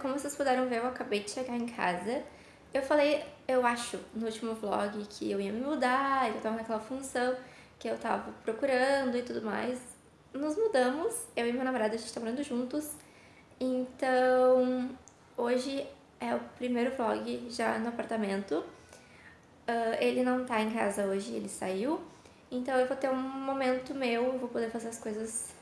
como vocês puderam ver, eu acabei de chegar em casa. Eu falei, eu acho, no último vlog que eu ia me mudar, eu tava naquela função que eu tava procurando e tudo mais. Nos mudamos, eu e meu namorado, a gente tá morando juntos. Então, hoje é o primeiro vlog já no apartamento. Uh, ele não tá em casa hoje, ele saiu. Então eu vou ter um momento meu, eu vou poder fazer as coisas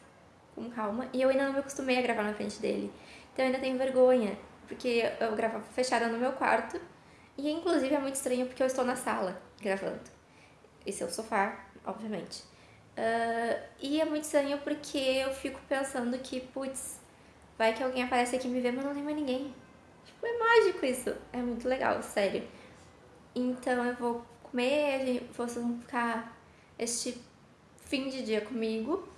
com calma. E eu ainda não me acostumei a gravar na frente dele. Então eu ainda tenho vergonha, porque eu gravava fechada no meu quarto. E inclusive é muito estranho porque eu estou na sala gravando. Esse é o sofá, obviamente. Uh, e é muito estranho porque eu fico pensando que, putz, vai que alguém aparece aqui me vê, mas não tem mais ninguém. Tipo, é mágico isso. É muito legal, sério. Então eu vou comer, vocês vão ficar este fim de dia comigo.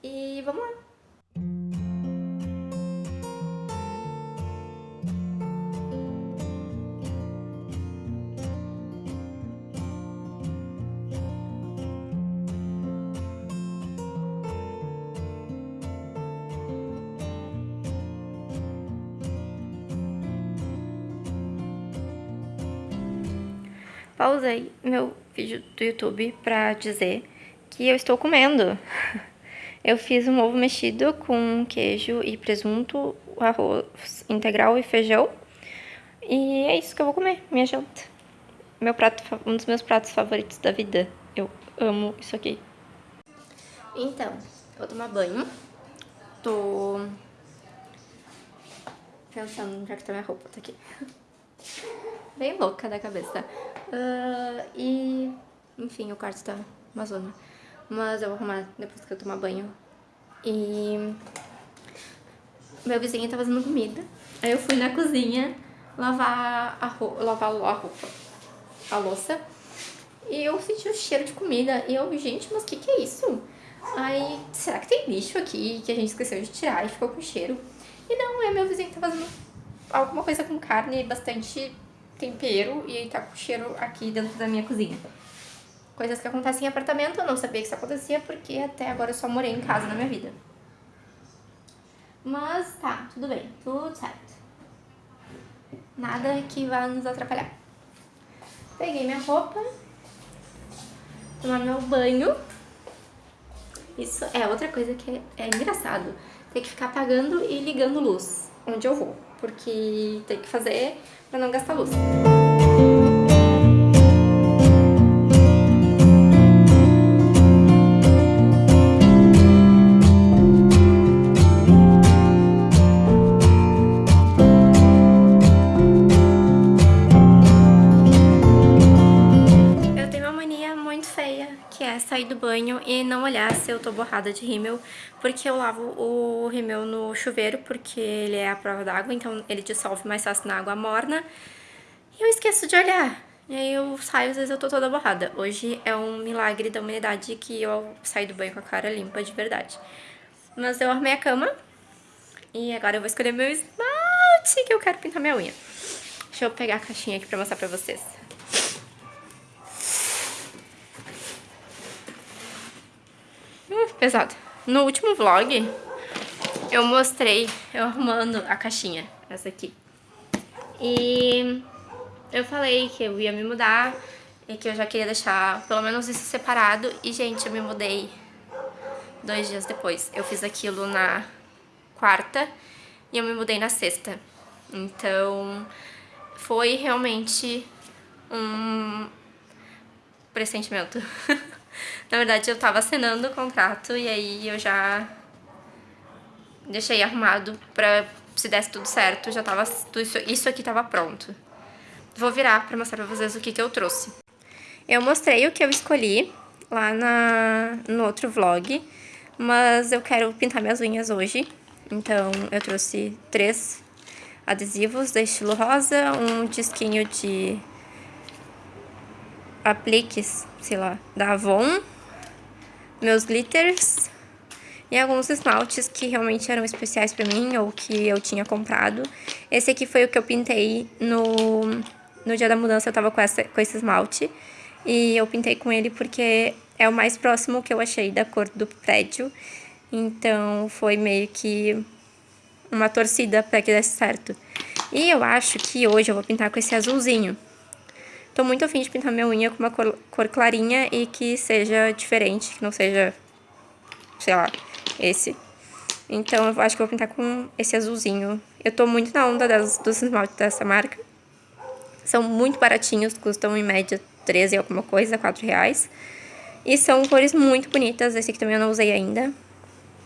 E vamos lá! Pausei meu vídeo do YouTube pra dizer que eu estou comendo. Eu fiz um ovo mexido com queijo e presunto, arroz integral e feijão. E é isso que eu vou comer, minha janta. Meu prato, um dos meus pratos favoritos da vida. Eu amo isso aqui. Então, eu vou tomar banho. Tô pensando onde é que tá minha roupa, tá aqui. Bem louca da cabeça. Uh, e, enfim, o quarto tá uma zona. Mas eu vou arrumar depois que eu tomar banho. E meu vizinho tá fazendo comida. Aí eu fui na cozinha lavar a roupa, lavar a roupa, a louça. E eu senti o cheiro de comida. E eu, gente, mas o que que é isso? Aí, será que tem lixo aqui que a gente esqueceu de tirar e ficou com cheiro? E não, é meu vizinho que tá fazendo alguma coisa com carne bastante tempero e tá com cheiro aqui dentro da minha cozinha. Coisas que acontecem em apartamento, eu não sabia que isso acontecia porque até agora eu só morei em casa na minha vida. Mas tá, tudo bem, tudo certo. Nada que vá nos atrapalhar. Peguei minha roupa, tomar meu banho. Isso é outra coisa que é, é engraçado. Ter que ficar apagando e ligando luz onde eu vou. Porque tem que fazer para não gastar luz. Banho e não olhar se eu tô borrada de rímel, porque eu lavo o rímel no chuveiro, porque ele é a prova d'água, então ele dissolve mais fácil na água morna. E eu esqueço de olhar. E aí eu saio, às vezes eu tô toda borrada. Hoje é um milagre da humanidade que eu saí do banho com a cara limpa de verdade. Mas eu arrumei a cama. E agora eu vou escolher meu esmalte que eu quero pintar minha unha. Deixa eu pegar a caixinha aqui pra mostrar pra vocês. Pesado. No último vlog, eu mostrei eu arrumando a caixinha, essa aqui. E eu falei que eu ia me mudar e que eu já queria deixar pelo menos isso separado. E, gente, eu me mudei dois dias depois. Eu fiz aquilo na quarta e eu me mudei na sexta. Então, foi realmente um pressentimento. Na verdade, eu tava assinando o contrato e aí eu já deixei arrumado pra, se desse tudo certo, já tava, isso, isso aqui tava pronto. Vou virar pra mostrar pra vocês o que que eu trouxe. Eu mostrei o que eu escolhi lá na, no outro vlog, mas eu quero pintar minhas unhas hoje. Então, eu trouxe três adesivos da estilo rosa, um disquinho de apliques, sei lá, da Avon, meus glitters e alguns esmaltes que realmente eram especiais pra mim ou que eu tinha comprado. Esse aqui foi o que eu pintei no, no dia da mudança, eu tava com, essa, com esse esmalte. E eu pintei com ele porque é o mais próximo que eu achei da cor do prédio. Então foi meio que uma torcida para que desse certo. E eu acho que hoje eu vou pintar com esse azulzinho. Tô muito afim de pintar minha unha com uma cor, cor clarinha e que seja diferente, que não seja, sei lá, esse. Então eu acho que vou pintar com esse azulzinho. Eu tô muito na onda das, dos esmaltes dessa marca. São muito baratinhos, custam em média 13 alguma coisa, 4 reais. E são cores muito bonitas. Esse aqui também eu não usei ainda.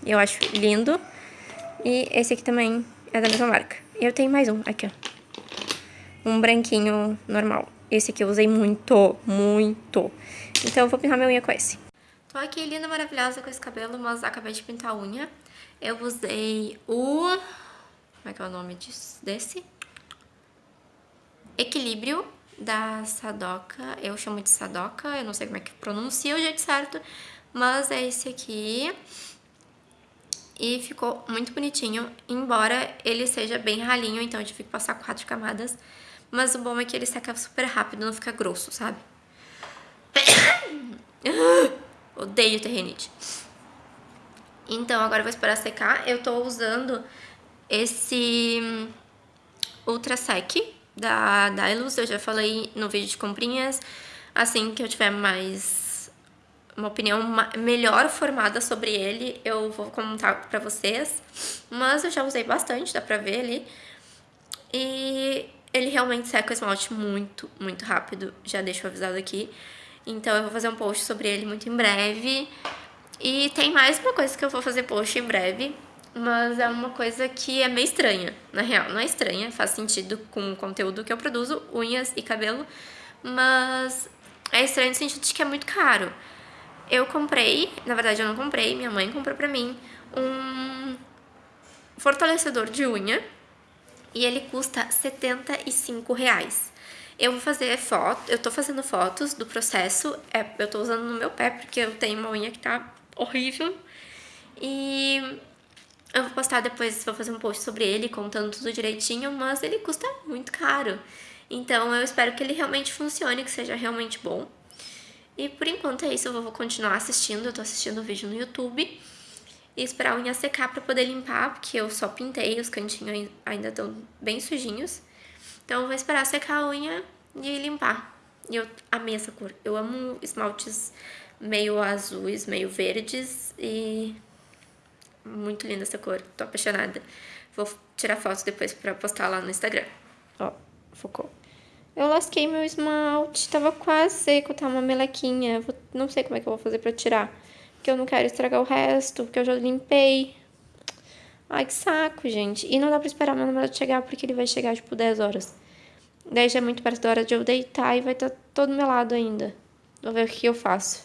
Eu acho lindo. E esse aqui também é da mesma marca. E eu tenho mais um, aqui ó. Um branquinho normal. Esse aqui eu usei muito, muito. Então eu vou pintar minha unha com esse. Tô aqui linda, maravilhosa com esse cabelo, mas acabei de pintar a unha. Eu usei o... Como é que é o nome disso? desse? Equilíbrio da Sadoca. Eu chamo de Sadoca, eu não sei como é que pronuncia o jeito certo, mas é esse aqui. E ficou muito bonitinho, embora ele seja bem ralinho, então eu tive que passar quatro camadas. Mas o bom é que ele seca super rápido, não fica grosso, sabe? Odeio ter rinite. Então, agora eu vou esperar secar. Eu tô usando esse Ultra Sec da Dylos. Eu já falei no vídeo de comprinhas. Assim que eu tiver mais... Uma opinião melhor formada sobre ele, eu vou contar pra vocês. Mas eu já usei bastante, dá pra ver ali. E ele realmente seca o esmalte muito, muito rápido, já deixo avisado aqui. Então eu vou fazer um post sobre ele muito em breve. E tem mais uma coisa que eu vou fazer post em breve, mas é uma coisa que é meio estranha, na real. Não é estranha, faz sentido com o conteúdo que eu produzo, unhas e cabelo, mas é estranho no sentido de que é muito caro. Eu comprei, na verdade eu não comprei, minha mãe comprou pra mim, um fortalecedor de unha, e ele custa 75 reais. Eu vou fazer foto, eu tô fazendo fotos do processo, é, eu tô usando no meu pé porque eu tenho uma unha que tá horrível. E eu vou postar depois, vou fazer um post sobre ele, contando tudo direitinho, mas ele custa muito caro. Então eu espero que ele realmente funcione, que seja realmente bom. E por enquanto é isso, eu vou continuar assistindo, eu tô assistindo o vídeo no YouTube e esperar a unha secar para poder limpar, porque eu só pintei, os cantinhos ainda estão bem sujinhos. Então eu vou esperar secar a unha e limpar. E eu amei essa cor. Eu amo esmaltes meio azuis, meio verdes e muito linda essa cor. Tô apaixonada. Vou tirar foto depois pra postar lá no Instagram. Ó, focou. Eu lasquei meu esmalte, tava quase seco, tá uma melequinha. Vou, não sei como é que eu vou fazer pra tirar porque eu não quero estragar o resto, porque eu já limpei. Ai, que saco, gente. E não dá pra esperar meu namorado chegar, porque ele vai chegar, tipo, 10 horas. Daí já é muito perto da hora de eu deitar e vai estar tá todo melado ainda. Vou ver o que eu faço.